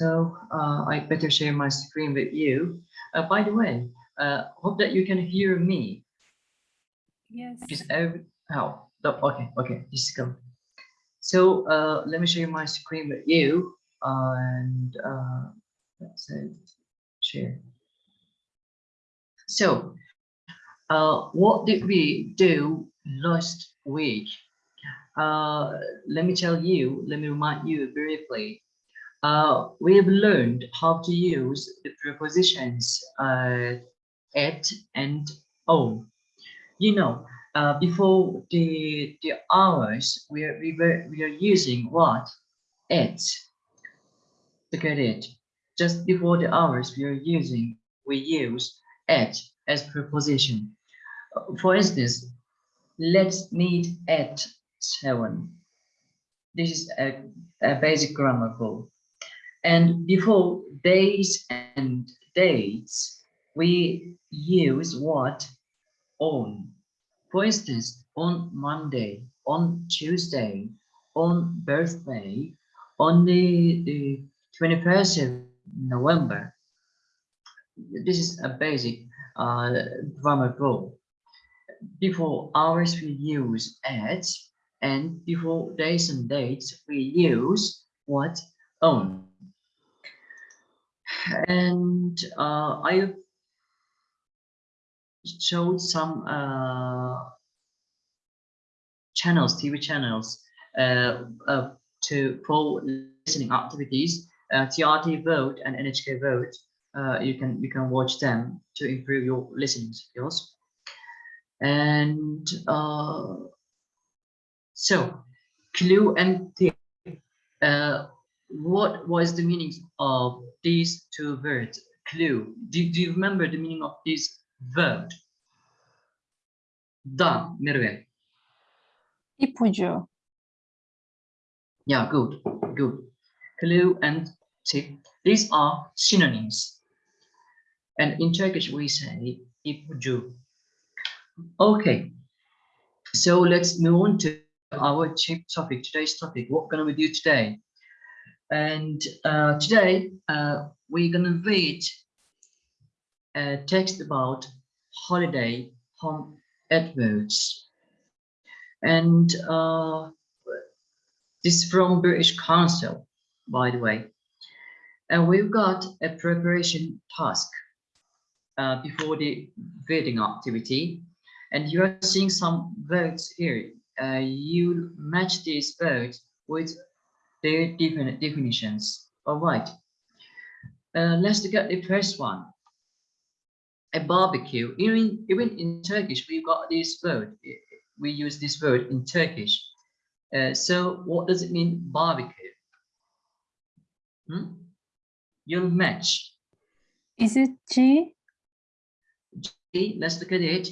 So uh, I better share my screen with you. Uh, by the way, uh, hope that you can hear me. Yes. Just every, how? Oh, okay, okay, just go. So uh, let me share my screen with you and uh, let's say share. So uh, what did we do last week? Uh, let me tell you, let me remind you briefly. Uh, we have learned how to use the prepositions uh, at and on. You know, uh, before the the hours, we are we were we are using what at. Look at it. Just before the hours, we are using we use at as preposition. For instance, let's meet at seven. This is a, a basic grammar rule. And before days and dates, we use what? On. For instance, on Monday, on Tuesday, on birthday, on the, the 21st of November. This is a basic uh, grammar rule. Before hours, we use at, and before days and dates, we use what? On. And uh, I showed some uh, channels, TV channels, uh, uh, to for listening activities, uh, TRT World and NHK World. Uh, you can you can watch them to improve your listening skills. And so, clue and tip. What was the meaning of these two words? Clue. Do, do you remember the meaning of this word? Da, Merve. İpucu. Yeah, good, good. Clue and tip. These are synonyms. And in Turkish, we say ipucu. Okay, so let's move on to our chief topic, today's topic. What gonna we do today? And uh, today uh, we're gonna read a text about holiday home adverts. And uh, this is from British Council, by the way. And we've got a preparation task uh, before the reading activity. And you are seeing some words here. Uh, you match these words with their different definitions. All right. Uh, let's look at the first one. A barbecue. Even, even in Turkish, we've got this word. We use this word in Turkish. Uh, so what does it mean, barbecue? Hmm? You'll match. Is it G? G, let's look at it.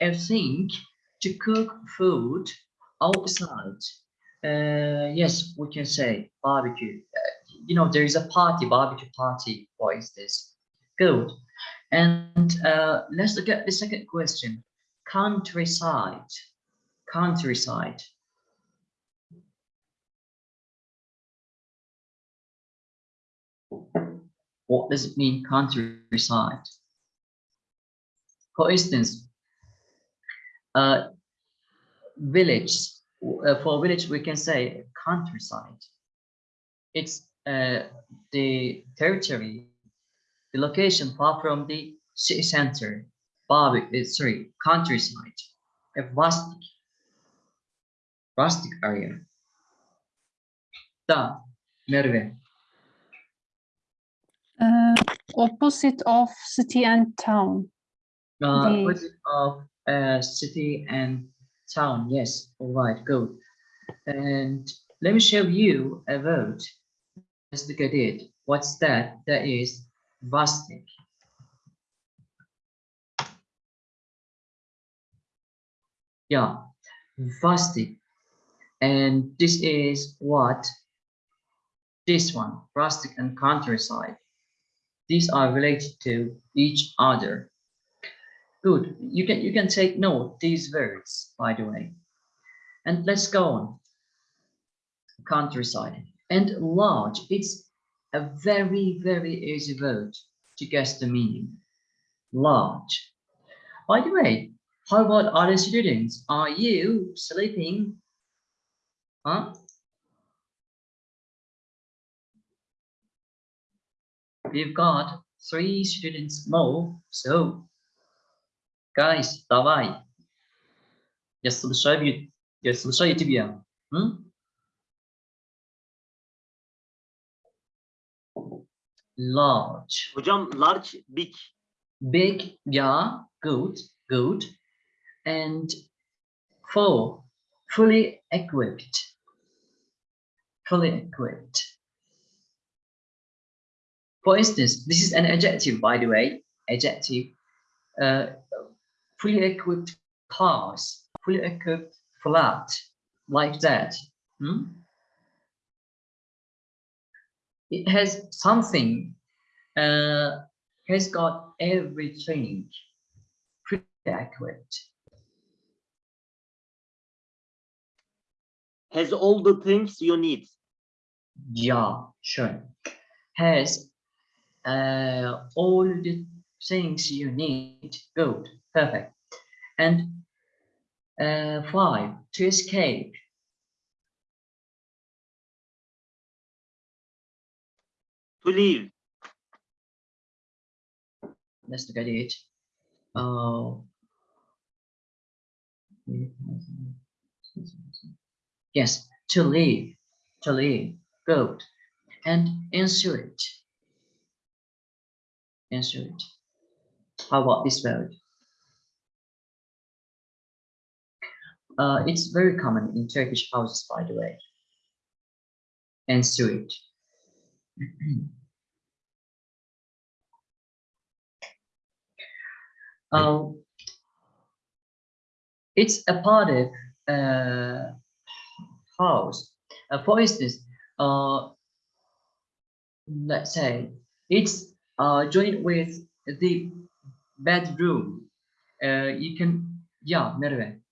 I think to cook food outside. Uh, yes, we can say barbecue. Uh, you know, there is a party, barbecue party. What is this? Good. And uh, let's look at the second question. Countryside. Countryside. What does it mean, countryside? For instance, uh, village. Uh, for village, we can say countryside. It's uh, the territory, the location far from the city center. Barbie, uh, sorry, countryside, a rustic, rustic area. Da, Merve. Uh, opposite of city and town. Uh, The- opposite of uh, city and town. Yes, all right, good. And let me show you a word. Let's look at it. What's that? That is rustic. Yeah, rustic. And this is what? This one, rustic and countryside. These are related to each other. Good. You can you can take note these words, by the way. And let's go on. Countryside and large. It's a very, very easy word to guess the meaning. Large. By the way, how about other students? Are you sleeping? Huh? We've got three students more, so guys, давай. Я слушаю, я слушаю тебя. М? Large. Hocam large, big. Big, yeah, good, good. And full, fully equipped. Fully equipped. For instance, this is an adjective, by the way, adjective. Uh, fully equipped cars, fully equipped flat, like that. hmm? It has something, uh, has got everything pretty accurate. Has all the things you need. Yeah, sure. Has uh, all the things you need. Good, perfect. And uh, five, to escape. To leave. Let's look at it. Oh. Yes, to leave, to leave. Good. And insert. Insert. How about this word? Uh, it's very common in Turkish houses, by the way. Insert. Um, it's a part of uh, house. Uh, for instance, uh, let's say it's uh, joined with the bedroom. Uh, you can, yeah, Merve.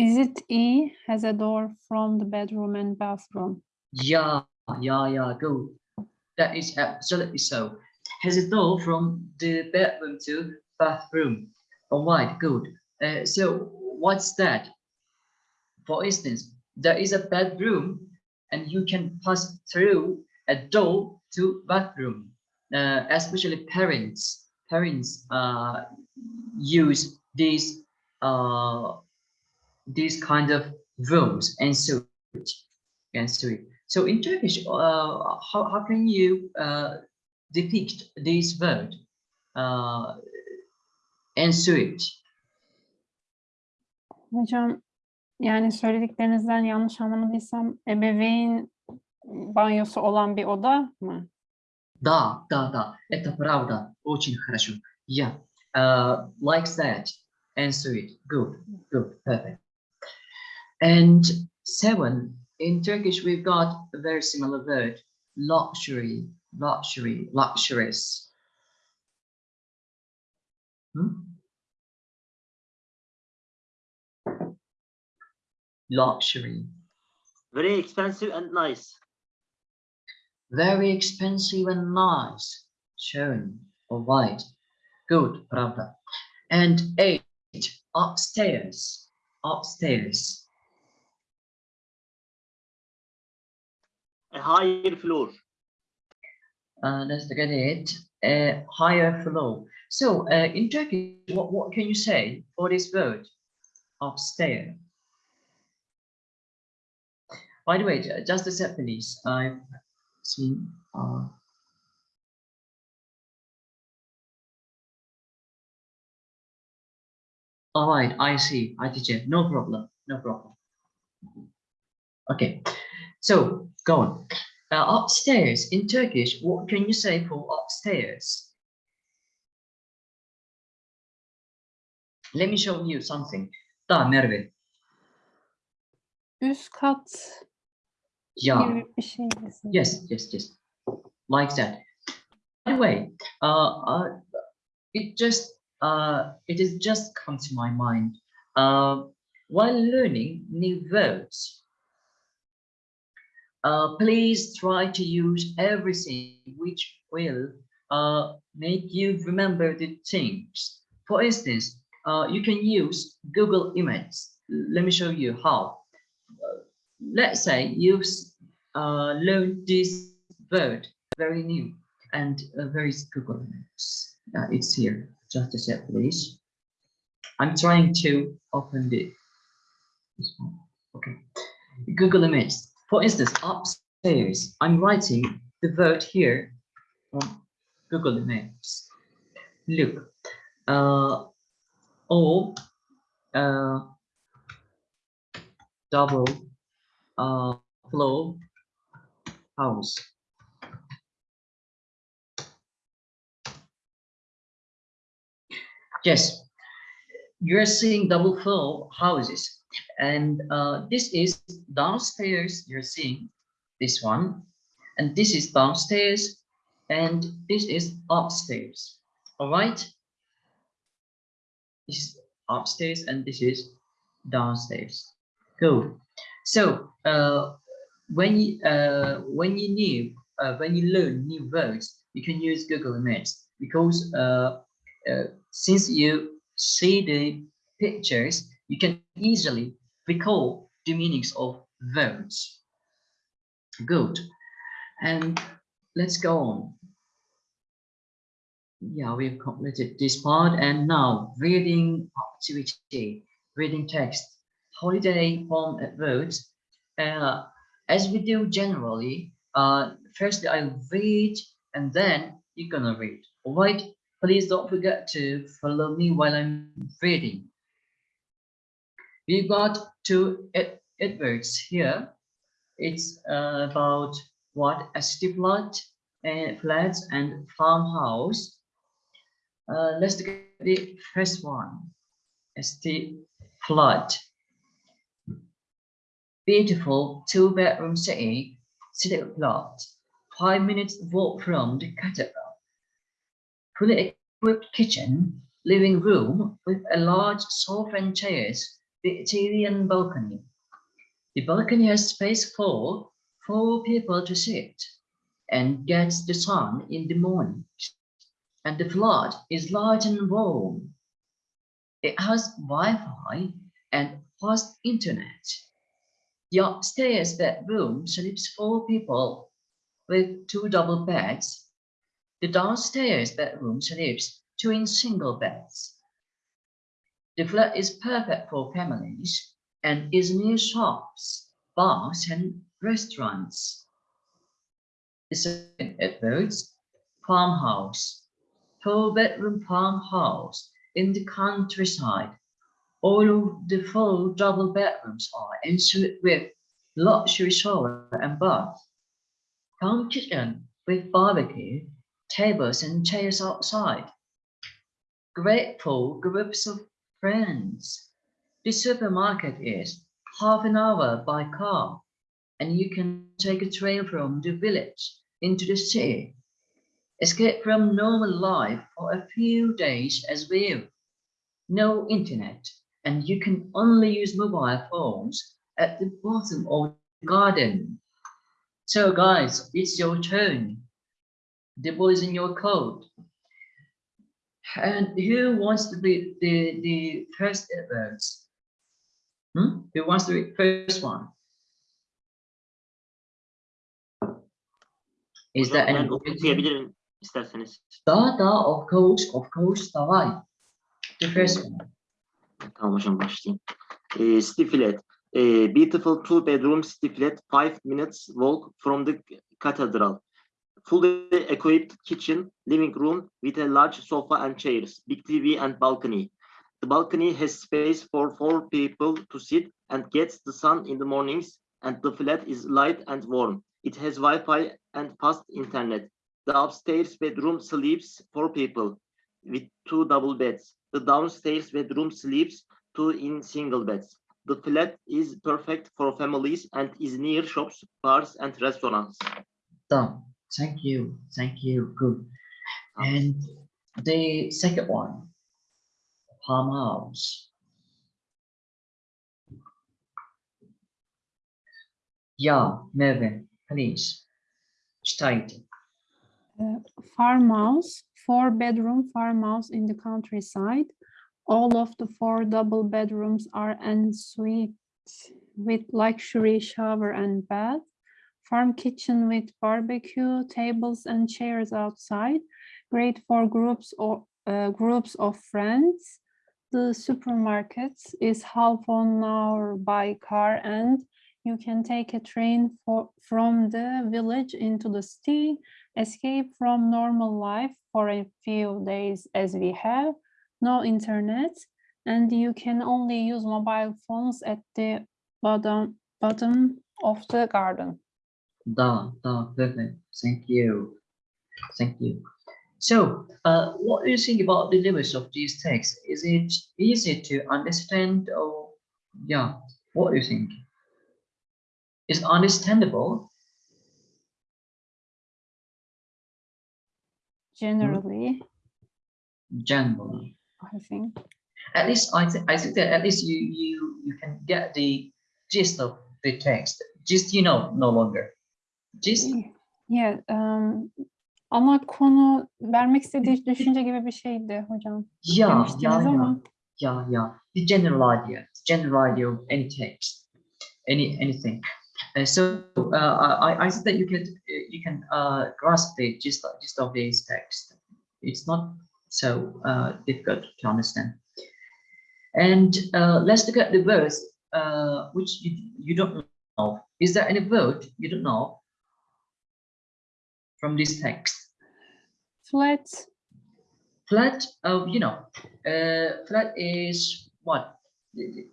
Is it E has a door from the bedroom and bathroom? Yeah, yeah, yeah, good. That is absolutely so. Has a door from the bedroom to bathroom. All right, good. Uh, so what's that? For instance, there is a bedroom and you can pass through a door to bathroom. Uh, especially parents, parents uh, use these uh, these kind of rooms and so and so. So in Turkish, uh, how how can you uh, depict this word? Uh, and suit. Hocam yani söylediklerinizden yanlış anlamadıysam ebeveyn banyosu olan bir oda mı? Да, да, да, это правда, очень хорошо. Yeah, uh, like that, and sweet, good, good, perfect. And seven, in Turkish, we've got a very similar word, luxury, luxury, luxurious. Hmm? Luxury. Very expensive and nice. Very expensive and nice. Shown or white. Good, pravda. And eight, upstairs, upstairs. A higher floor. Uh, let's look at it. A higher floor. So uh, in Turkish, what, what can you say for this word? Upstairs. By the way, ju- just a sec, please. I've seen. Uh, all right, I see. I teacher. No problem. No problem. Okay, so go on. Uh, upstairs in Turkish, what can you say for upstairs? Let me show you something. Da Merve. Üst kat Yeah. şey. Yes, yes, yes. Like that. By the way, uh, uh, it just uh, it has just come to my mind. Uh, while learning new words, uh, please try to use everything which will uh, make you remember the things. For instance, uh, you can use Google Images. Let me show you how. Uh, let's say you uh, learned this word very new and uh, is Google Images? It's here. Just a sec, please. I'm trying to open the this one. Okay. Google Images. For instance, upstairs, I'm writing the word here on Google Images. Look, uh, uh, double, uh, floor house. Yes, you're seeing double floor houses and uh, this is downstairs you're seeing this one. And this is downstairs and this is upstairs. All right? This is upstairs and this is downstairs. Cool. so uh, when you uh, when you new uh, when you learn new words you can use google images because uh, uh, since you see the pictures you can easily recall the meanings of verbs. Good. And let's go on. Yeah, we've completed this part and now reading activity, reading text, holiday at words. Uh, as we do generally, uh, first I'll read and then you're gonna read. All right, please don't forget to follow me while I'm reading. We got two adverts here. It's uh, about what a city plot and flats and farmhouse. Uh, let's look at the first one. ST flood. Beautiful two bedroom city, city plot. Five minutes walk from the cathedral. Fully equipped kitchen, living room with a large sofa and chairs the Italian balcony. The balcony has space for four people to sit and gets the sun in the morning. And the flat is large and warm. It has Wi-Fi and fast internet. The upstairs bedroom sleeps four people with two double beds. The downstairs bedroom sleeps two in single beds. The flat is perfect for families and is near shops, bars, and restaurants. It's an Edwards farmhouse, four-bedroom farmhouse in the countryside. All of the four double bedrooms are ensuite with luxury shower and bath. Town kitchen with barbecue, tables and chairs outside. Grateful groups of friends. The supermarket is half an hour by car, and you can take a train from the village into the city. Escape from normal life for a few days as well. No internet, and you can only use mobile phones at the bottom of the garden. So guys, it's your turn. The ball is in your court. And who wants to be the, the first advance? Hmm? Who wants to be first one? Is Hocam ben any? okuyabilirim isterseniz. Da, da, of course, of course, davay. The first one. Tamam hocam başlayayım. Ee, city flat. Ee, beautiful two bedroom city flat, five minutes walk from the cathedral. Fully equipped kitchen, living room with a large sofa and chairs, big TV and balcony. The balcony has space for four people to sit and gets the sun in the mornings and the flat is light and warm. It has Wi-Fi and fast internet. The upstairs bedroom sleeps four people with two double beds. The downstairs bedroom sleeps two in single beds. The flat is perfect for families and is near shops, bars, and restaurants. Done. Thank you. Thank you. Good. And the second one, farmhouse. Yeah, Mervyn. please state. Uh, farmhouse, four bedroom farmhouse in the countryside. All of the four double bedrooms are en suite with luxury shower and bath. Farm kitchen with barbecue, tables and chairs outside. Great for groups or uh, groups of friends. The supermarket is half an hour by car and you can take a train for, from the village into the city escape from normal life for a few days as we have, no internet, and you can only use mobile phones at the bottom, bottom of the garden. Da, da, perfect. Thank you. Thank you. So, uh, what do you think about the limits of these texts? Is it easy to understand or, yeah, what do you think? Is understandable? Generally, Generally. I think. At least I, th I think that at least you, you, you can get the gist of the text. Gist, you know, no longer. Gist, Yeah, um, ana konu vermek istediği düşünce gibi bir şeydi hocam. yeah, yeah. ama. yeah yeah the general idea. The general idea of any text. Any anything. Uh, so uh, i i think that you can you can uh grasp the gist, gist of this text. It's not so uh difficult to understand. And uh let's look at the words uh which you, you don't know is there any word you don't know from this text? Flat, flat uh, you know uh, flat is what?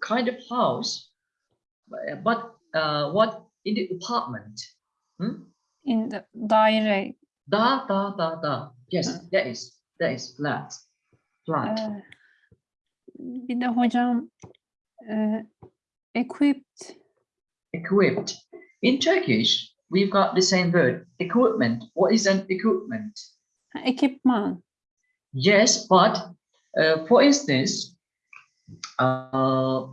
Kind of house uh, but uh, what in the apartment? Hmm? in the daire, da da da da. Yes that is that is flat. Flat. Ee, bir de hocam e, equipped, equipped. In turkish we've got the same word equipment what is an equipment Equipment. Yes, but uh, for instance, uh,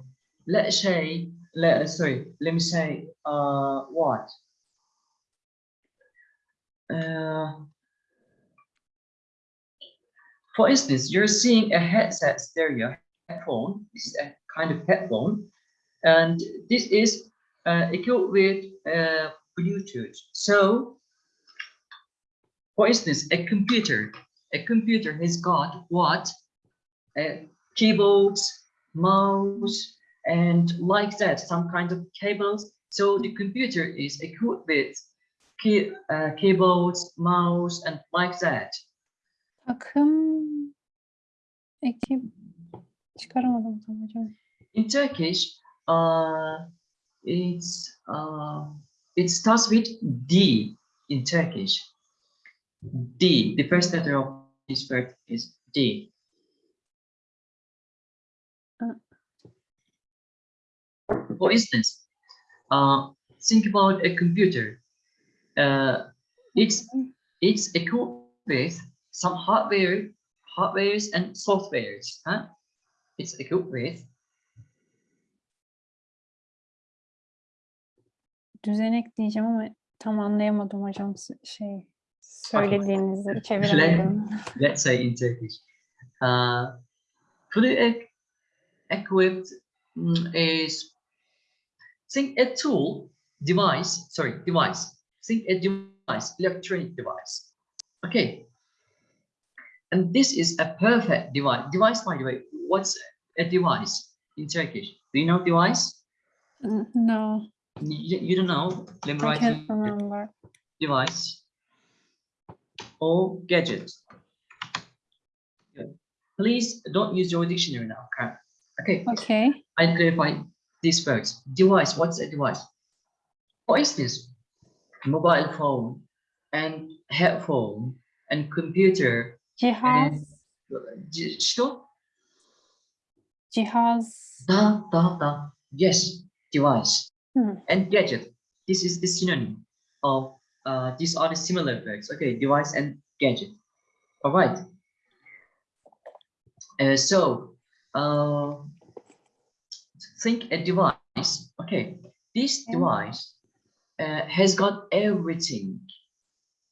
let's say, let sorry, let me say, uh, what? Uh, for instance, you're seeing a headset stereo headphone. This is a kind of headphone, and this is uh, equipped with Bluetooth. So, for instance, a computer. A computer has got what? Uh, keyboards mouse and like that some kind of cables. So the computer is equipped with key, uh, keyboards mouse and like that. takım, ekip, çıkaramadım tam hocam. in turkish uh it's uh it starts with d in turkish. D the first letter of this word is d. For instance uh think about a computer. Uh it's it's equipped with some hardware hardwares and softwares huh? It's equipped with Düzenek diyeceğim ama tam anlayamadım hocam şey söylediğinizi çeviremedim. let's say in Turkish. Uh, fully e- equipped mm, is think a tool, device, sorry, device. Think a device, electronic device. Okay. And this is a perfect device. Device, by the way, what's a device in Turkish? Do you know device? No, You, you don't know? Let me I write can't you remember. device or gadget. Good. Please don't use your dictionary now. okay? Okay, Okay, I clarify these words. Device, what's a device? For instance, mobile phone and headphone and computer. cihaz, J- Что? cihaz, Da, da, da. Yes, device. Hmm. And gadget. This is the synonym of, uh, these are the similar words. Okay, device and gadget. All right. Uh, so, uh, think a device. Okay, this device uh, has got everything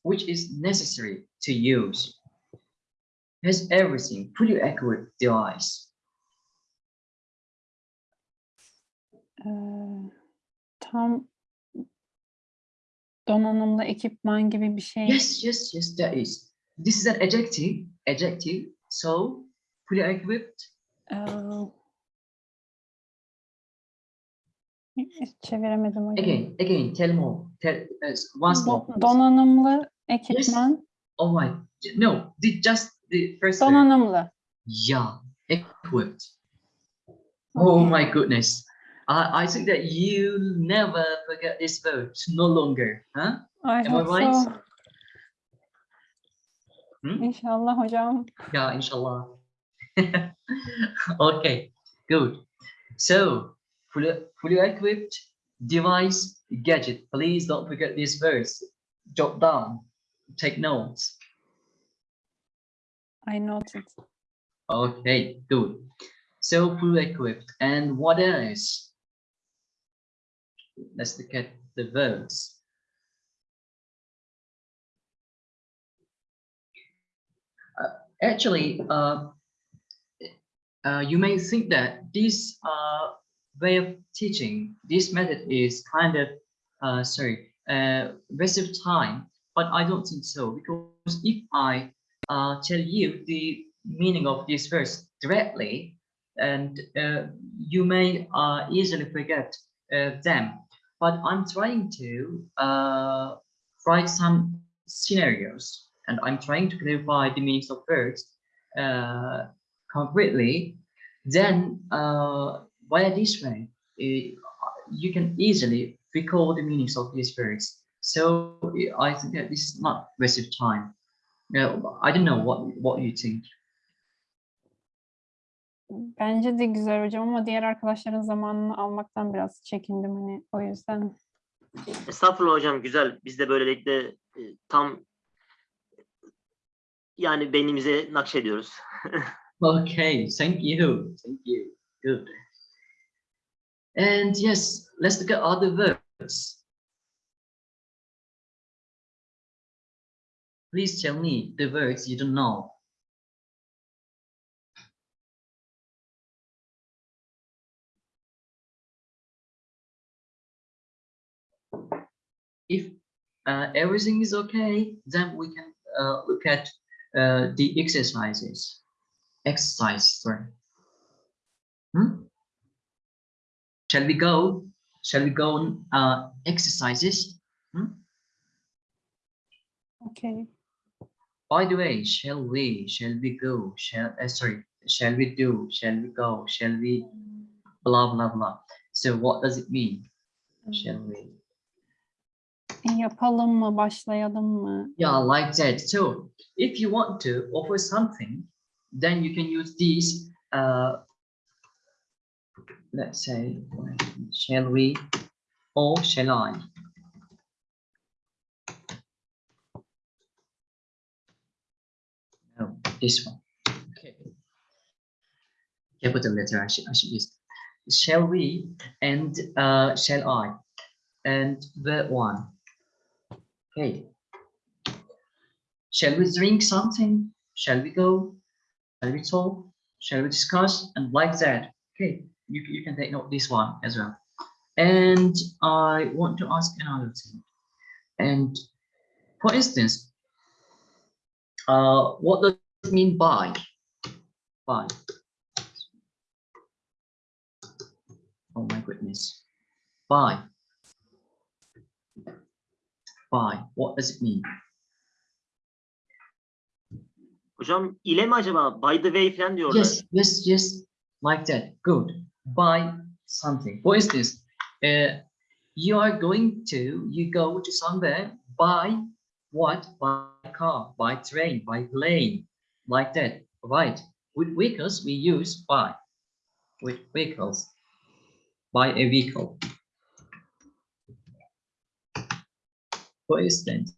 which is necessary to use. Has everything, fully accurate device. Ee, tam donanımlı ekipman gibi bir şey. Yes, yes, yes, that is. This is an adjective, adjective. So, fully equipped. Ee, çeviremedim hocam. Again, again, tell more. Tell us once more. Do- donanımlı ekipman. All right. No, the, just the first. word. Donanımlı. Yeah, equipped. Oh my goodness. I, I think that you never forget this word, no longer, huh? I Am I right? so. Hmm? İnşallah hocam. Yeah, inshallah. okay, good. So, fully, fully equipped device, gadget. Please don't forget this verse. Jot down, take notes. I noted. Okay, good. So fully equipped. And what else? Let's look at the verbs. Uh, actually, uh, uh, you may think that this way of teaching, this method is kind of, uh, sorry, uh, waste of time, but I don't think so because if I uh, tell you the meaning of this verse directly, and you may easily forget them. But I'm trying to uh, write some scenarios, and I'm trying to clarify the meanings of words uh, concretely. Then, uh, via this way, eh, you can easily recall the meanings of these words. So I think that this is not waste of time. No, I don't know what what you think. Bence de güzel hocam ama diğer arkadaşların zamanını almaktan biraz çekindim hani o yüzden. Estağfurullah hocam güzel. Biz de böylelikle e, tam yani beynimize nakşediyoruz. Okay, thank you, thank you, good. And yes, let's look at other verbs. Please tell me the words you don't know. If uh, everything is okay, then we can uh, look at uh, the exercises. Exercise, sorry. Hmm? Shall we go? Shall we go on uh, exercises? Okay. By the way, shall we? Shall we go? Shall uh, sorry? Shall we do? Shall we go? Shall we? Blah blah blah. So what does it mean? Shall we? Yapalım mı, başlayalım mı? Yeah, like that. So if you want to offer something, then you can use these. Uh, let's say, shall we or shall I? No, this one. Okay. Capital letter I should, I should use. Shall we and uh, shall I? And the one. Okay. Shall we drink something? Shall we go? Shall we talk? Shall we discuss? And like that. Okay, you, you can take note this one as well. And I want to ask another thing. And for instance, uh, what does it mean by? By. Oh my goodness. By. By. What does it mean? Hocam ile mi acaba? By the way falan diyorlar. Yes, yes, yes, like that. Good. Buy something. For instance, uh, you are going to, you go to somewhere, buy what? By car, by train, by plane, like that. Right. With vehicles, we use buy. With vehicles, buy a vehicle. For instance,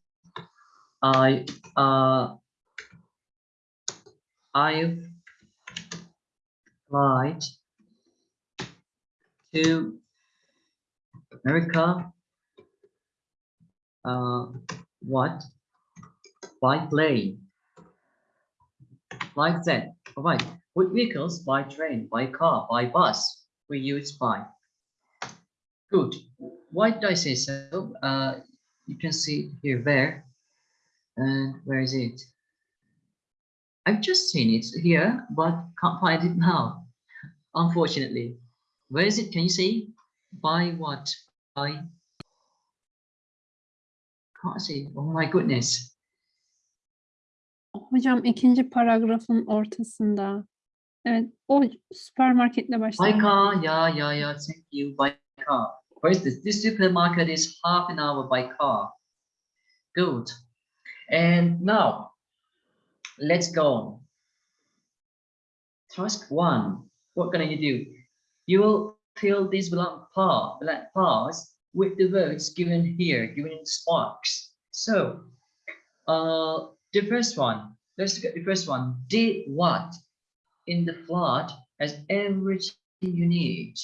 I, uh, I've applied to America uh, what? By plane. Like that. All right. With vehicles, by train, by car, by bus, we use by. Good. Why did I say so? Uh, you can see here, there. And where is it? I've just seen it here, but can't find it now, unfortunately. Where is it? Can you see? By what? By can't see. Oh my goodness. Hocam ikinci paragrafın ortasında. Evet, o süpermarketle By başlayan. car, yeah, yeah, yeah. Thank you. By car. Where is this? Supermarket is half an hour by car. Good. And now, let's go on. Task one. What gonna you do? You will fill these blank part, blank parts with the words given here, given in sparks. So, uh, the first one. Let's look at the first one. Did what in the flood has everything you need?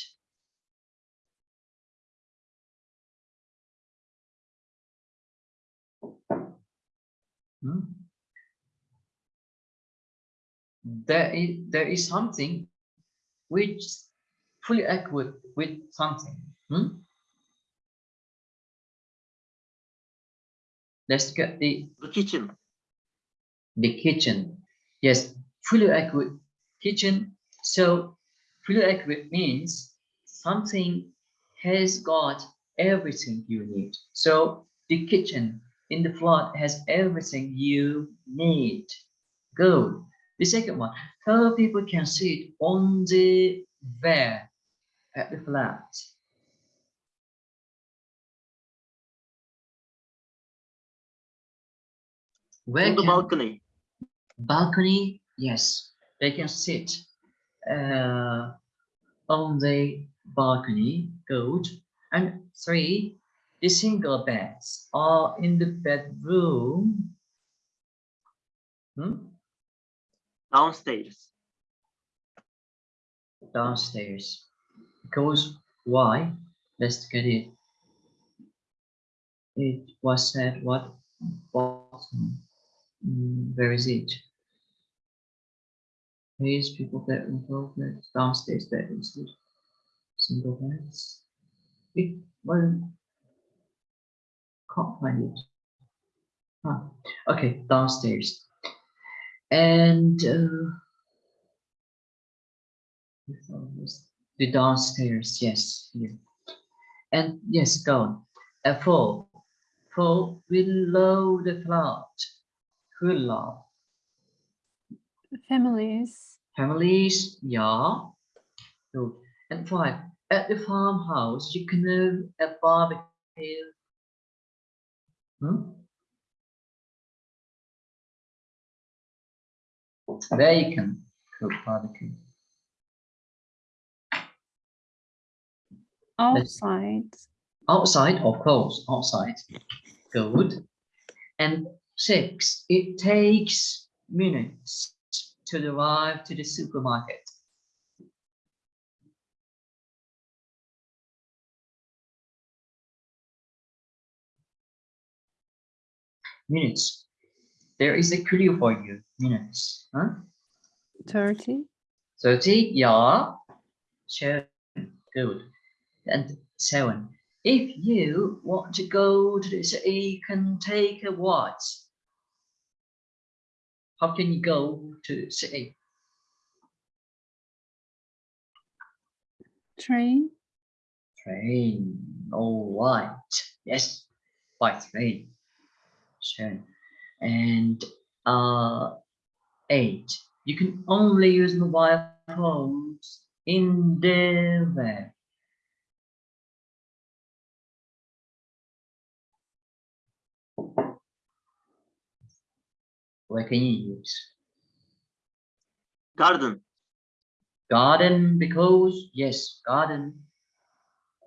Hmm? There is there is something which fully equipped with something. Hmm? Let's get the The kitchen. the kitchen. Yes, fully equipped kitchen. So fully equipped means something has got everything you need. So the kitchen in the flat has everything you need. Good. The second one, how people can sit on the there at the flat. Where On the can- balcony. balcony yes they can sit uh, on the balcony good and three the single beds are in the bedroom hmm? Downstairs. downstairs because why let's get it it was said what bottom Mm, where is it Please, people twelve beds, downstairs bedrooms, good. single beds. It, well, can't find it. Huh. Okay, downstairs. And uh, the downstairs, yes, here. And yes, down. A four, four below the cloud. Below. Families. Families, yeah. Good. And five, at the farmhouse, you can have a barbecue. Hmm? There you can cook barbecue. Outside. Outside, of course, outside. Good. And six, it takes minutes to arrive to the supermarket. Minutes. There is a clue for you. Minutes. Huh? 30. 30, yeah. Sure. Good. And seven. If you want to go to the city, you can take a what? How can you go to the city? Train. Train. All right. Yes, by train. Sure. And uh, eight. You can only use mobile phones in the web. Where can you use? Garden. garden because yes garden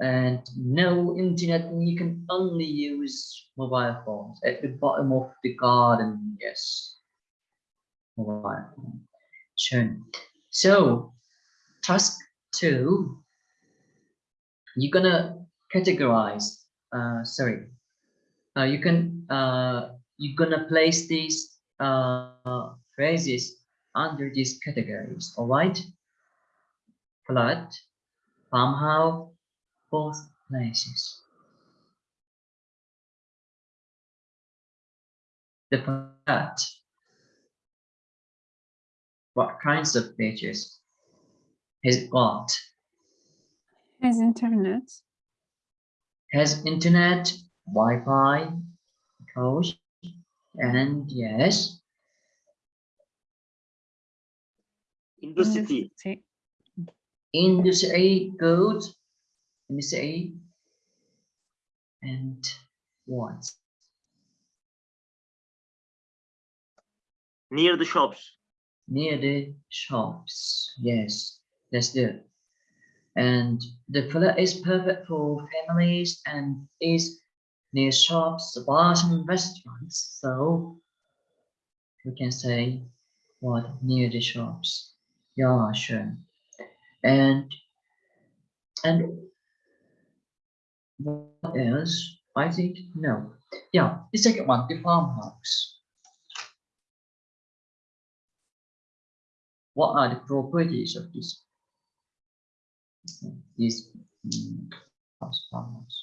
and no internet you can only use mobile phones at the bottom of the garden yes mobile phone sure so task two you're gonna categorize uh sorry uh, you can uh, you're gonna place these uh, phrases under these categories. All right. Flat, farmhouse, both places. The flat. What kinds of features has it got? Has internet. Has internet, Wi-Fi, coach, and yes, In the in the city. city. in the city, good, in the city, and what? Near the shops. Near the shops, yes, that's good. And the flat is perfect for families and is near shops, bars, and restaurants. So we can say what near the shops. Yeah, sure. And and what else? I think no. Yeah, the second one, the farmhouse. What are the properties of this? This mm, house, farmhouse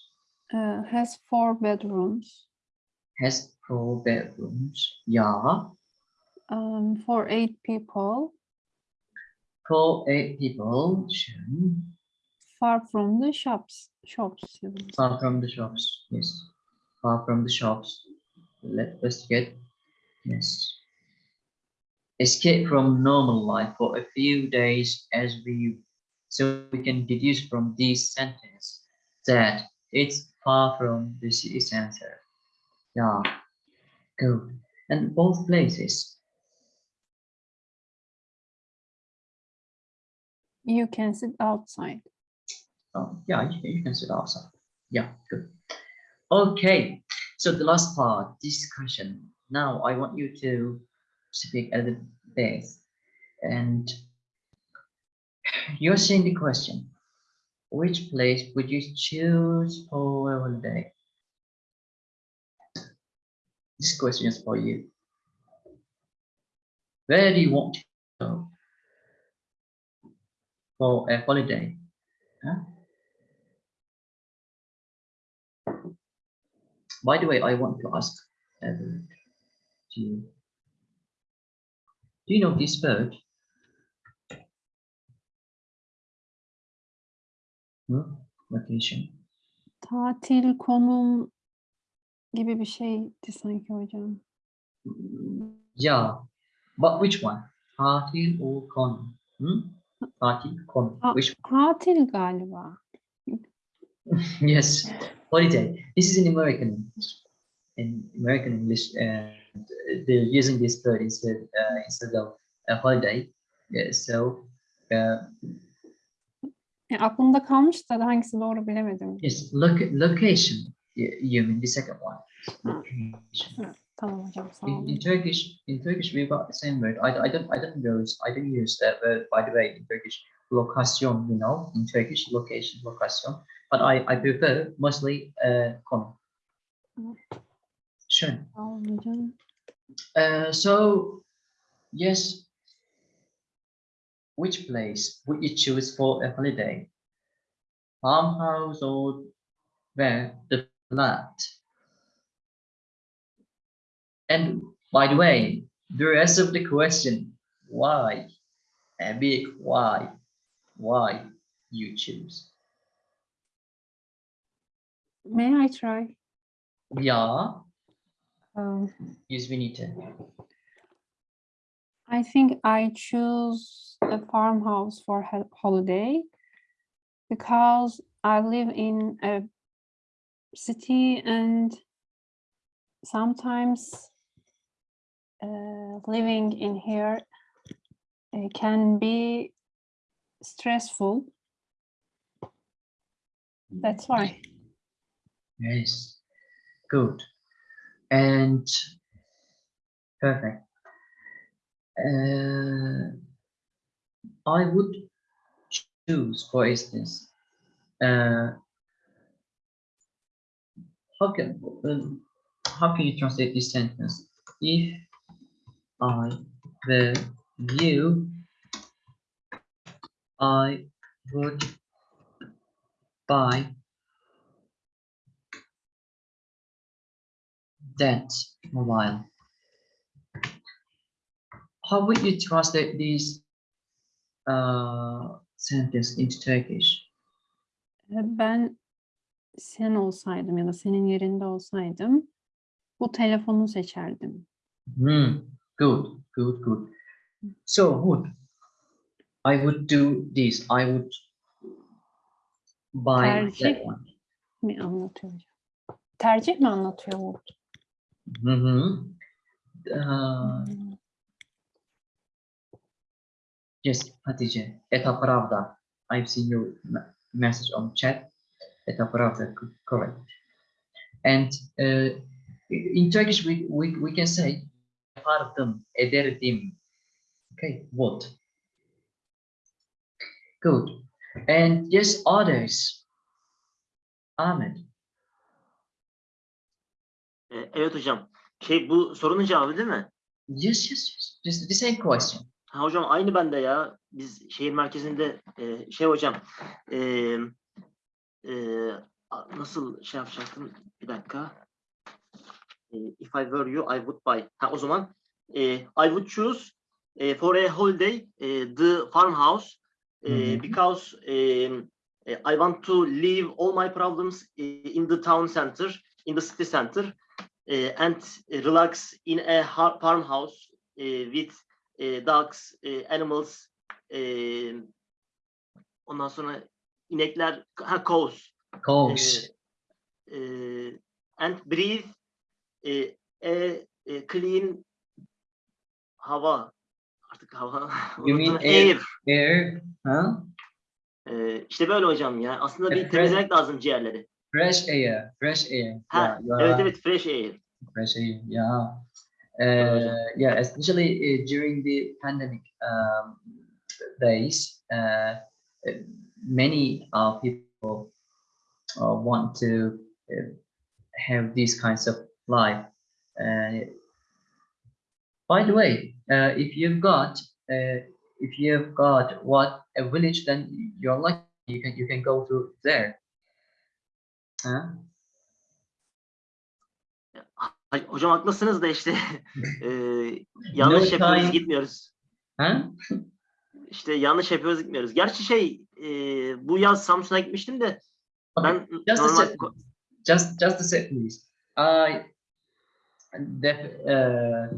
Uh, has four bedrooms. has four bedrooms. Yeah, Um, for eight people. for eight people. Sure. Far from the shops. Shops. Far from the shops. Yes, far from the shops. Let's get. Yes. Escape from normal life for a few days as we so we can deduce from this sentence that it's far from the city center. Yeah, good. And both places. You can sit outside. Oh, yeah, you, you can sit outside. Yeah, good. Okay, so the last part, discussion. Now I want you to speak at the base and you're seeing the question. Which place would you choose for a holiday? This question is for you. Where do you want to go for a holiday? Huh? By the way, I want to ask Everett, do you, do you know this bird? Hmm? Location. Tatil konum gibi bir şeydi sanki hocam. Yeah, but which one? Tatil or con? Hmm? Tatil. Ah. Which Tatil galiba. yes, holiday. This is in American in American English, and they're using this word instead uh, instead of a holiday. Yeah, so uh, Ya, aklımda kalmış da hangisi doğru bilemedim. yes, look location. You, mean the second one? Location. Tamam hocam sağ In, in Turkish, in Turkish, we've got the same word. I, I don't, I don't use, I don't use that word. By the way, in Turkish, location. You know, in Turkish, location, location. But I, I prefer mostly uh, konum. Mm. Sure. Olun hocam. Uh, so, yes. Which place would you choose for a holiday? Farmhouse or where the flat? And by the way, the rest of the question, why? A big why? Why you choose? May I try? Yeah, Um, Vinita. I think I choose a farmhouse for ho- holiday because I live in a city and sometimes uh, living in here uh, can be stressful. That's why. Yes, good. And perfect. Uh, I would choose, for instance, uh, how can um, how can you translate this sentence? If I were you, I would buy that mobile. How would you translate this uh, sentence into Turkish? E, Ben sen olsaydım ya da senin yerinde olsaydım bu telefonu seçerdim. Hmm, good, good, good. So, would I would do this? I would buy Tercih. that one. Mi anlatıyor? Tercih mi anlatıyor Mm -hmm. Uh, yes, Hatice, Eta Pravda. I've seen your message on chat. Eta Pravda, correct. And uh, in Turkish, we, we, we can say yapardım, ederdim. Okay, what? Good. And yes, others. Ahmed. Ee, evet hocam. Şey bu sorunun cevabı değil mi? Yes, yes, yes. The same question. Ha, hocam aynı bende ya. Biz şehir merkezinde e, şey hocam e, e, nasıl şey yapacaktım? Bir dakika. E, if I were you, I would buy. Ha, o zaman e, I would choose e, for a holiday e, the farmhouse e, Mhm. because e, e, I want to leave all my problems e, in the town center, in the city center e, and relax in a farmhouse e, with e, dogs, e, animals, e, ondan sonra inekler, ha, cows, Coach. e, e, and breathe e, a, a clean hava, artık hava, You mean air? air. Air, huh? E, işte böyle hocam ya. Aslında bir temizlemek lazım ciğerleri. Fresh air, fresh air. Ha, yeah, evet are evet fresh air. fresh air. Yeah. Uh, yeah, especially uh, during the pandemic um, days, uh, many uh, people uh, want to uh, have these kinds of life. Uh, by the way, uh, if you've got uh, if you've got what a village, then you're lucky. You can you can go to there. Ay, Hocam haklısınız da işte e, yanlış yapıyoruz gitmiyoruz. Huh? İşte yanlış yapıyoruz gitmiyoruz. Gerçi şey e, bu yaz Samsun'a gitmiştim de Okay, ben just a normal sec. just just a sec, please. I def, uh,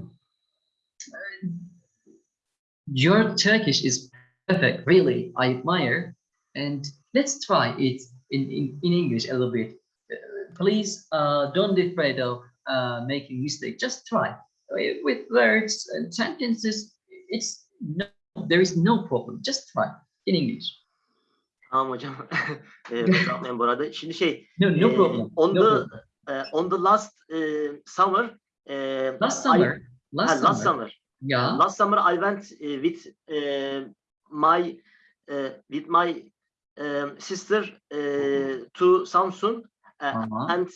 your Turkish is perfect. Really, I admire. And let's try it in in, in English a little bit. Uh, please, uh, don't be afraid of uh, making mistake. Just try With- words and sentences. It's no, there is no problem. Just try in English. Tamam hocam. e, kusura bakmayın bu arada. Şimdi şey No, no e, problem. on no the problem. e, on the last e, summer e, Last I- summer, ha, last, last summer, summer yeah. last summer I went uh, with uh, my uh, with my um, sister uh, to Samsun uh, Uh-huh. and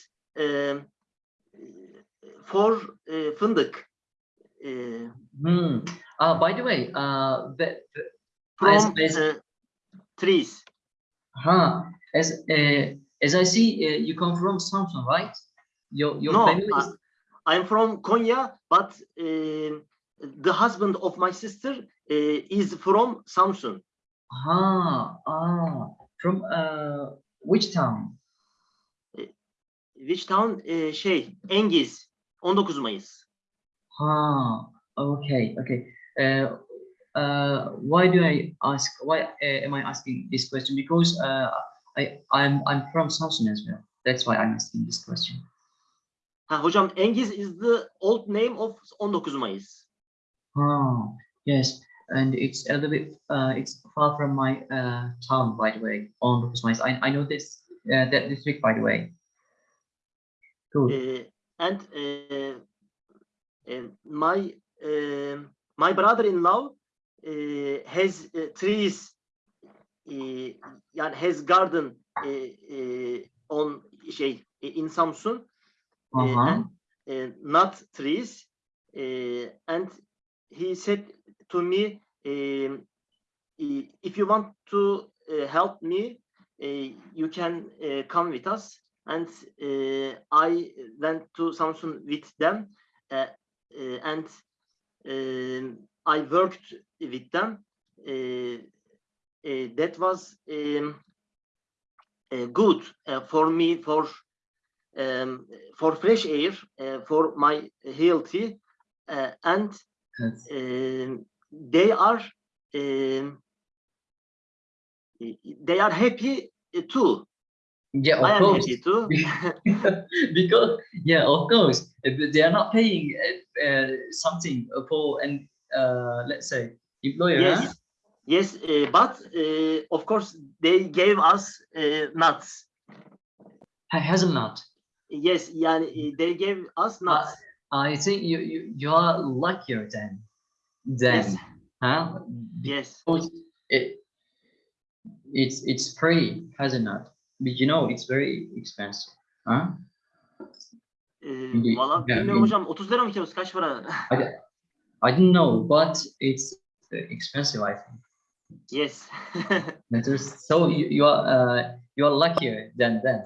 um, for uh, fındık uh, Hmm. Uh, by the way, uh, the, the, from As- uh, trees. huh, as uh, as I see, uh, you come from Samsung, right? Your your No, family is I'm from Konya, but um the husband of my sister uh, is from Samsun. Ah ah from uh which town? Which town? Uh, şey, Engiz, 19 Mayıs. Huh. Okay. Okay. Uh, uh, why do I ask? Why uh, am I asking this question? Because uh, I I'm I'm from Samsun as well. That's why I'm asking this question. Ha, hocam Engiz is the old name of 19 Mayıs. Oh, yes, and it's a little bit, uh, it's far from my uh, town, by the way, Ondokuz Mayıs. I, I know this, uh, that district, by the way. Good. Uh, and uh, uh, my my brother-in-law uh, has uh, trees, uh, yani has garden uh, uh, on şey in Samsun. Uh, Uh-huh. and nut trees, uh, and he said to me, um, if you want to uh, help me, uh, you can uh, come with us. And uh, I went to Samsun with them, uh, uh, and um, I worked with them. That was um, uh, good uh, for me for um, for fresh air, uh, for my healthy, uh, and Yes. um, they are um, they are happy uh, too. Yeah, I of am course. because yeah, of course, uh, they are not paying uh, uh, something for an uh, let's say employer. huh? yes, yes, uh, but uh, of course they gave us uh, nuts. Ha- Hazelnut. Yes, yani uh, they gave us nuts. I think you you you are luckier than them, yes, huh? yes, Because it it's it's free hazelnut, but you know it's very expensive, huh? Ee, Valla bilmiyorum hocam 30 lira mı kilosu kaç para? I don't know, but it's uh, expensive. I think. yes. So you, you are uh, you are luckier than them.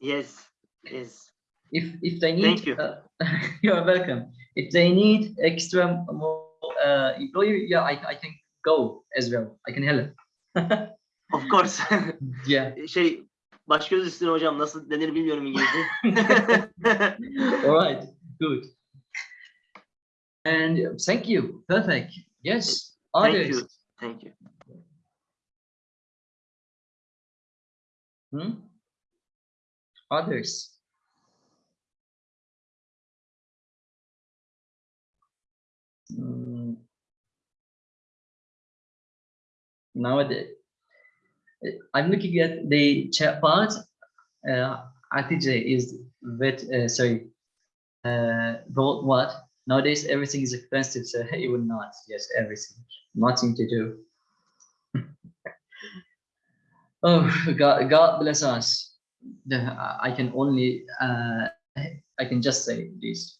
yes. Yes. If if they need, Thank you. uh, you are welcome. If they need extra more uh, employer, yeah, I I can go as well. I can help. Of course. Yeah. şey baş göz üstüne hocam nasıl denir bilmiyorum İngilizce. All right. Good. And thank you. Perfect. Yes. Thank Others. you. Thank you. Hmm? Others. Mm. Nowadays, I'm looking at the chat part. Uh, RTJ is vet, uh, sorry, uh, what? Nowadays, everything is expensive, so it will not. Yes, everything. Nothing to do. Oh, God, God bless us. I can only, uh, I can just say this.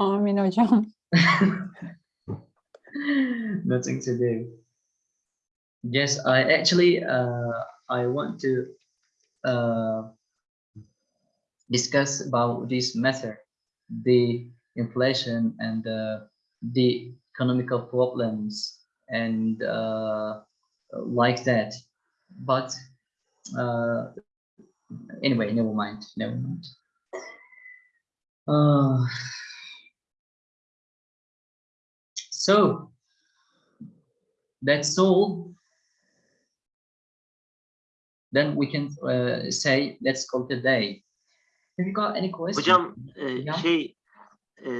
Amin hocam. Nothing to do. Yes, I actually, uh, I want to uh, discuss about this matter, the inflation and uh, the economical problems and uh, like that. But uh, anyway, never mind, never mind. Uh, so that's all. Then we can uh, say let's call it a day. Have you got any questions? Hocam e, Ya. şey e,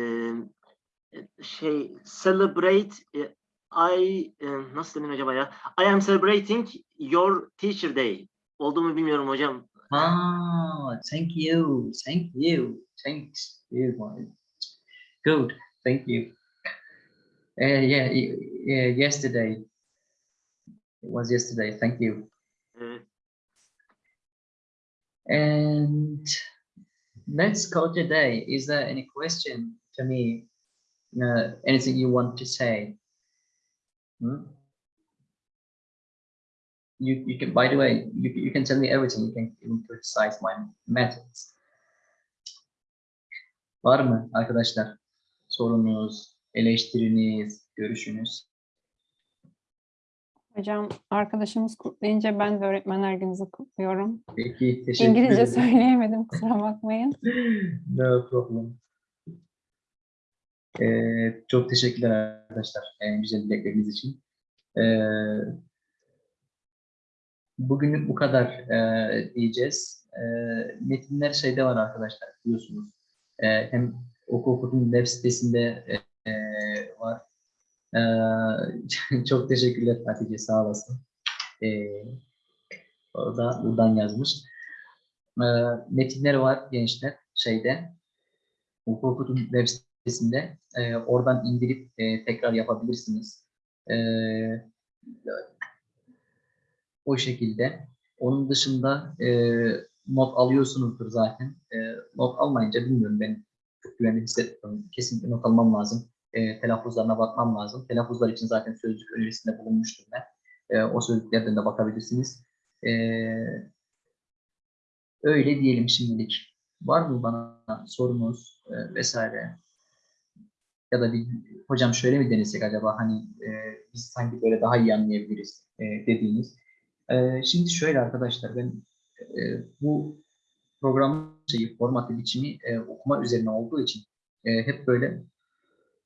şey celebrate e, I e, nasıl denir acaba ya? I am celebrating your teacher day. Oldu mu bilmiyorum hocam. Ah, thank you, thank you, thanks you. Good, thank you. Uh, yeah, yeah, yesterday. It was yesterday. Thank you. Evet. And let's call today. Is there any question to me? Uh, anything you want to say? Hmm? You, you can, by the way, you, you can tell me everything. You can even criticize my methods. Var mı arkadaşlar? Sorunuz, eleştiriniz, görüşünüz? Hocam arkadaşımız kutlayınca ben de öğretmenler gününüzü kutluyorum. Peki, teşekkür İngilizce ederim. söyleyemedim kusura bakmayın. No problem. Ee, çok teşekkürler arkadaşlar e, güzel dilekleriniz için. Ee, bugünlük bu kadar e, diyeceğiz. E, metinler şeyde var arkadaşlar biliyorsunuz. E, hem oku okudum web sitesinde e. Çok teşekkürler Hatice sağ olasın. E, o da buradan yazmış. E, metinler var gençler şeyde. Okudum web sitesinde. E, oradan indirip e, tekrar yapabilirsiniz. E, o şekilde. Onun dışında e, not alıyorsunuzdur zaten. E, not almayınca bilmiyorum ben çok güvenli hissetmiyorum. Kesinlikle not almam lazım. E, telaffuzlarına bakmam lazım. Telaffuzlar için zaten sözlük önerisinde bulunmuştum ben. E, o sözlüklerden de bakabilirsiniz. E, öyle diyelim şimdilik. Var mı bana sorunuz e, vesaire? Ya da bir hocam şöyle mi denesek acaba hani e, biz sanki böyle daha iyi anlayabiliriz e, dediğiniz. E, şimdi şöyle arkadaşlar ben e, bu program şeyi formatı biçimi e, okuma üzerine olduğu için e, hep böyle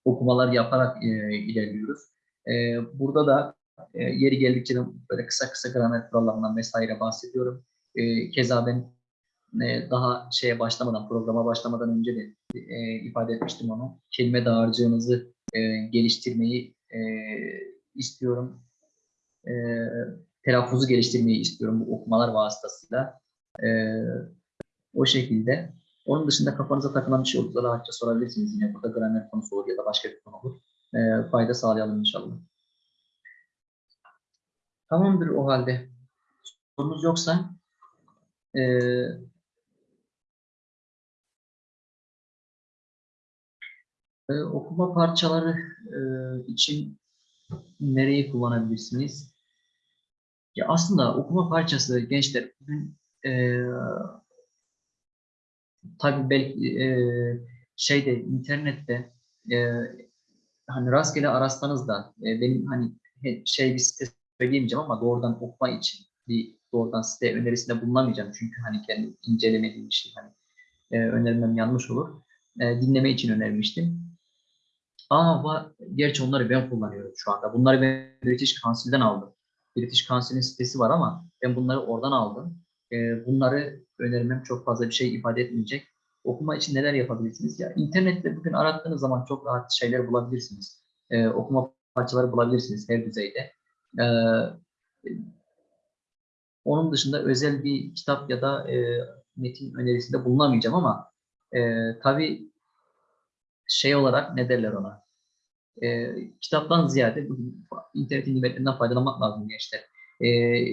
okumalar yaparak e, ilerliyoruz. E, burada da e, yeri geldikçe de böyle kısa kısa gramer kurallarından vesaire bahsediyorum. E, keza ben e, daha şeye başlamadan, programa başlamadan önce de e, ifade etmiştim onu. Kelime dağarcığınızı e, geliştirmeyi e, istiyorum. E, telaffuzu geliştirmeyi istiyorum bu okumalar vasıtasıyla. E, o şekilde. Onun dışında kafanıza takılan bir şey olursa rahatça sorabilirsiniz yine. Burada gramer konusu olur ya da başka bir konu olur. E, fayda sağlayalım inşallah. Tamamdır o halde. Sorunuz yoksa e, e, okuma parçaları e, için nereyi kullanabilirsiniz? Ya aslında okuma parçası gençler bugün e, tabii belki e, şeyde internette e, hani rastgele arasanız da e, benim hani şey bir site söyleyemeyeceğim ama doğrudan okuma için bir doğrudan site önerisinde bulunamayacağım çünkü hani kendi incelemediğim bir şey hani e, önermem yanlış olur. E, dinleme için önermiştim. Aa, va- gerçi onları ben kullanıyorum şu anda. Bunları ben British Council'den aldım. British Council'in sitesi var ama ben bunları oradan aldım. Ee, bunları önermem çok fazla bir şey ifade etmeyecek. Okuma için neler yapabilirsiniz? Ya internette bugün arattığınız zaman çok rahat şeyler bulabilirsiniz. Ee, okuma parçaları bulabilirsiniz her düzeyde. Ee, onun dışında özel bir kitap ya da e, metin önerisinde bulunamayacağım ama e, tabii şey olarak ne derler ona? E, kitaptan ziyade bugün internetin nimetlerinden faydalanmak lazım gençler. E,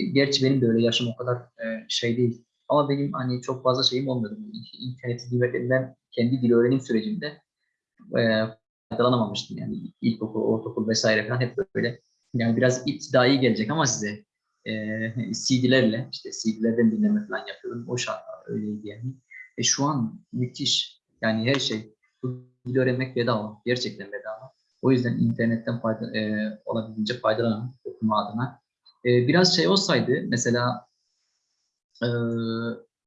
gerçi benim de öyle yaşım o kadar e, şey değil. Ama benim hani çok fazla şeyim olmuyordu. İnternetin nimetlerinden kendi dil öğrenim sürecimde e, faydalanamamıştım. Yani ilkokul, ortaokul vesaire falan hep böyle yani biraz iptidai gelecek ama size e, CD'lerle işte CD'lerden dinleme falan yapıyordum. O şart öyleydi yani. E, şu an müthiş. Yani her şey bu dil öğrenmek bedava. Gerçekten bedava. O yüzden internetten fayda, e, olabildiğince faydalanın okuma adına. E, biraz şey olsaydı mesela e,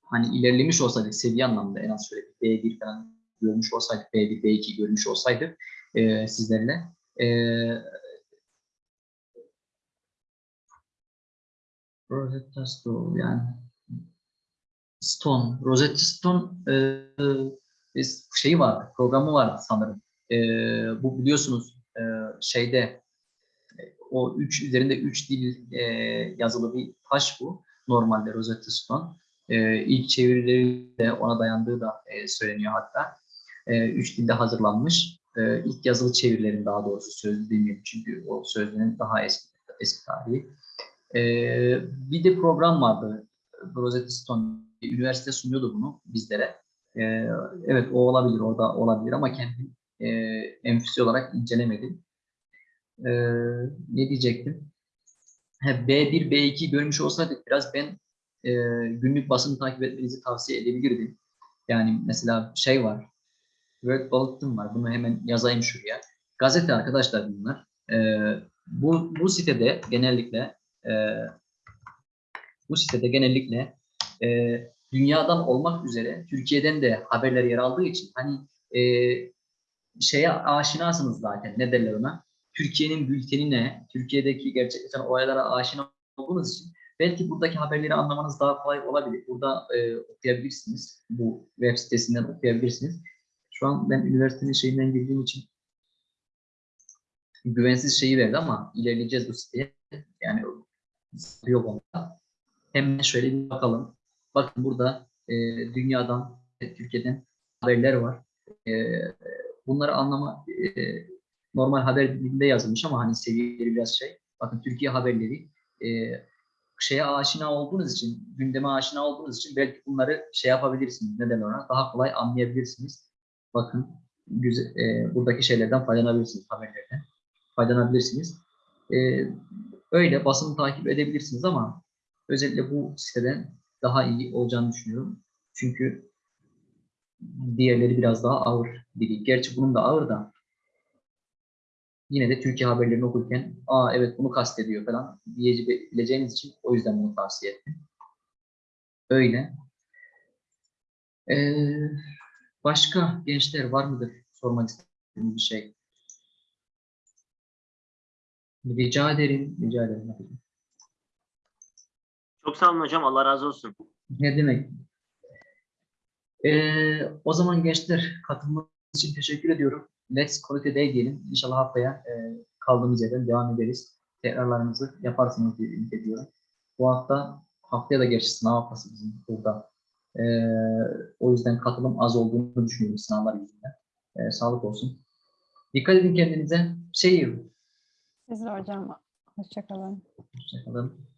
hani ilerlemiş olsaydık seviye anlamda en az şöyle bir B1 falan görmüş olsaydık, B1, B2 görmüş olsaydık e, sizlerle e, Rosetta Stone yani Stone, Rosetta Stone e, şeyi vardı, programı vardı sanırım. E, bu biliyorsunuz e, şeyde o üç üzerinde üç dil e, yazılı bir taş bu. Normalde Rosetta Stone. E, ilk çevirileri de ona dayandığı da e, söyleniyor hatta. E, üç dilde hazırlanmış. E, ilk yazılı çevirilerin daha doğrusu sözlü değil çünkü o sözlüğün daha eski, eski tarihi. E, bir de program vardı. Rosetta Stone üniversite sunuyordu bunu bizlere. E, evet o olabilir, orada olabilir ama kendim e, enfüsi olarak incelemedim. E, ne diyecektim? Ha, B1, B2 görmüş olsaydık biraz ben e, günlük basını takip etmenizi tavsiye edebilirdim. Yani mesela şey var, Word Bulletin var. Bunu hemen yazayım şuraya. Gazete arkadaşlar bunlar. E, bu, bu sitede genellikle e, bu sitede genellikle e, dünyadan olmak üzere Türkiye'den de haberler yer aldığı için hani e, şeye aşinasınız zaten. Ne derler ona? Türkiye'nin bülteni ne? Türkiye'deki gerçekleşen olaylara aşina olduğunuz için belki buradaki haberleri anlamanız daha kolay olabilir. Burada e, okuyabilirsiniz. Bu web sitesinden okuyabilirsiniz. Şu an ben üniversitenin şeyinden girdiğim için güvensiz şeyi verdi ama ilerleyeceğiz bu siteye. Yani yok onda. Hemen şöyle bir bakalım. Bakın burada e, dünyadan, Türkiye'den haberler var. E, bunları anlama e, normal haber dilinde yazılmış ama hani seviyeleri biraz şey. Bakın Türkiye haberleri e, şeye aşina olduğunuz için, gündeme aşina olduğunuz için belki bunları şey yapabilirsiniz. Neden ona? Daha kolay anlayabilirsiniz. Bakın güzel, e, buradaki şeylerden faydalanabilirsiniz, haberlerden faydalanabilirsiniz. E, öyle basını takip edebilirsiniz ama özellikle bu siteden daha iyi olacağını düşünüyorum. Çünkü diğerleri biraz daha ağır biri. Gerçi bunun da ağır da yine de Türkiye haberlerini okurken aa evet bunu kastediyor falan diyebileceğiniz için o yüzden bunu tavsiye ettim. Öyle. Ee, başka gençler var mıdır sormak istediğiniz bir şey? Rica ederim, rica ederim. Çok sağ olun hocam. Allah razı olsun. Ne demek? Ee, o zaman gençler katılmanız için teşekkür ediyorum. Let's call it a day diyelim. İnşallah haftaya e, kaldığımız yerden devam ederiz. Tekrarlarınızı yaparsınız diye ümit ediyorum. Bu hafta haftaya da gerçi sınav haftası bizim burada. Ee, o yüzden katılım az olduğunu düşünüyorum sınavlar yüzünden. Ee, sağlık olsun. Dikkat edin kendinize. Şey, Siz de hocam. Hoşçakalın. hoşçakalın.